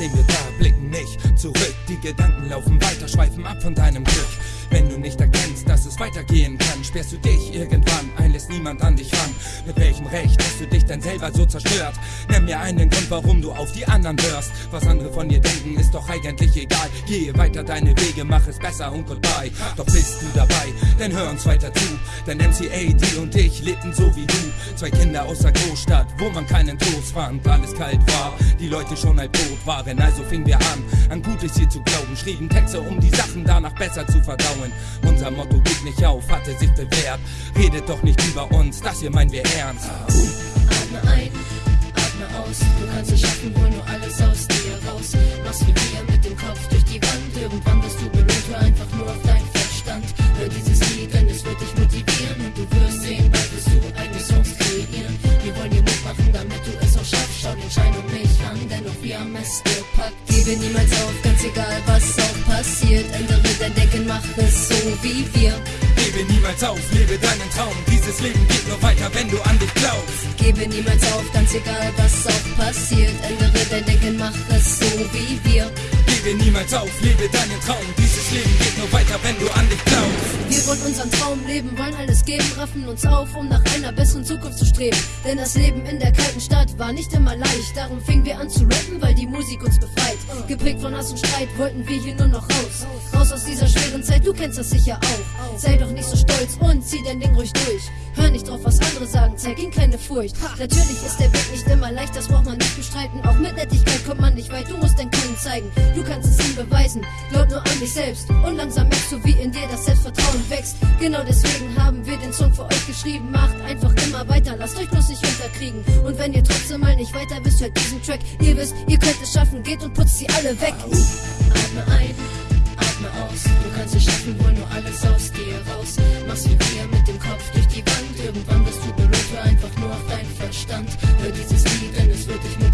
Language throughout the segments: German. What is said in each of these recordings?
stehen wir da, blicken nicht zurück. Die Gedanken laufen weiter, schweifen ab von deinem Glück. Wenn du nicht erkennst, dass es weitergehen kann, sperrst du dich irgendwann ein, lässt niemand an dich ran. Mit welchem Recht hast du dich denn selber so zerstört? Nenn mir einen Grund, warum du auf die anderen hörst. Was andere von dir denken, ist doch eigentlich egal. Gehe weiter deine Wege, mach es besser und goodbye. Doch bist du dabei, dann hör uns weiter zu. Denn MCAD und ich lebten so wie du. Zwei Kinder aus der Großstadt, wo man keinen Trost fand, alles kalt war. Die Leute schon halb tot waren, also fingen wir an, an Gutes hier zu glauben. Schrieben Texte, um die Sachen danach besser zu verdauen. Unser Motto geht nicht auf, hatte sich bewährt. Redet doch nicht über uns, das hier meinen wir ernst. Atme ein, atme aus. Du kannst es schaffen, hol nur alles aus dir raus. Machst wie wir mit dem Kopf durch die Wand. Irgendwann bist du berühmt, hör einfach nur auf deinen Verstand. Hör dieses Lied, denn es wird dich motivieren. Und du wirst sehen, bald wirst du eigene Songs kreieren. Wir wollen dir Mut machen, damit du es auch schaffst. Schau den Schein um mich an, denn auch wir haben es gepackt. Gebe niemals auf, ganz egal was auch passiert. Ändere wie wir. Gebe niemals auf, lebe deinen Traum. Dieses Leben geht nur weiter, wenn du an dich glaubst. Gebe niemals auf, ganz egal was auch passiert. Ändere dein Denken, mach es so wie wir. Gebe niemals auf, lebe deinen Traum. Dieses Leben geht nur weiter, wenn du an dich glaubst. Wir wollen unseren Traum leben, wollen alles geben, raffen uns auf, um nach einer besseren Zukunft zu streben. Denn das Leben in der kalten Stadt war nicht immer leicht. Darum fingen wir an zu rappen, weil die Musik uns befreit. Geprägt von Hass und Streit wollten wir hier nur noch raus. Raus aus dieser schweren Zeit, du kennst das sicher auch. Sei doch nicht so stolz und zieh dein Ding ruhig durch. Hör nicht drauf, was andere sagen, zeig ihnen keine Furcht. Natürlich ist der Weg nicht immer leicht, das braucht man nicht bestreiten. Auch mit Nettigkeit kommt man nicht weit, du musst dein Können zeigen. Du kannst es ihm beweisen, glaub nur an dich selbst. Und langsam merkst du, wie in dir das Selbstvertrauen wächst. Genau deswegen haben wir den Song für euch geschrieben. Macht einfach immer weiter, lasst euch bloß nicht unterkriegen. Und wenn ihr trotzdem mal nicht weiter wisst, hört diesen Track. Ihr wisst, ihr könnt es schaffen, geht und putzt sie alle weg. Atme ein, atme aus. Du kannst es schaffen, hol nur alles aus dir raus. Mach's wie wir mit dem Kopf durch die Wand. Irgendwann bist du berührt, einfach nur auf deinen Verstand. Hör dieses Lied, denn es wird dich motivieren.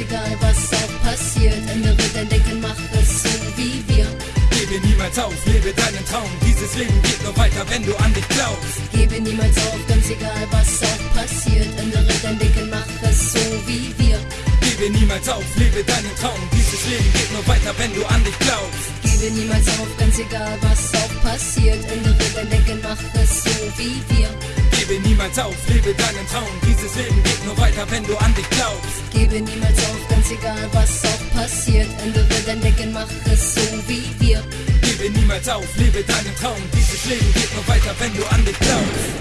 Egal was auch passiert. Ändere dein Denken, mach es so wie wir. Gebe niemals auf, lebe deinen Traum. Dieses Leben geht nur weiter, wenn du an dich glaubst. Gebe niemals auf, ganz egal was auch passiert. Ändere dein Denken, mach es so wie wir. Gebe niemals auf, lebe deinen Traum. Dieses Leben geht nur weiter, wenn du an dich glaubst. Gebe niemals auf, ganz egal was auch passiert. Ändere dein Denken, mach es so wie wir. Gebe niemals auf, lebe deinen Traum. Dieses Leben geht nur weiter, wenn du an dich glaubst. Gebe niemals auf, ganz egal was auch passiert. Ändere dein Denken, mach es so wie wir. Gebe niemals auf, lebe deinen Traum. Dieses Leben geht nur weiter, wenn du an dich glaubst.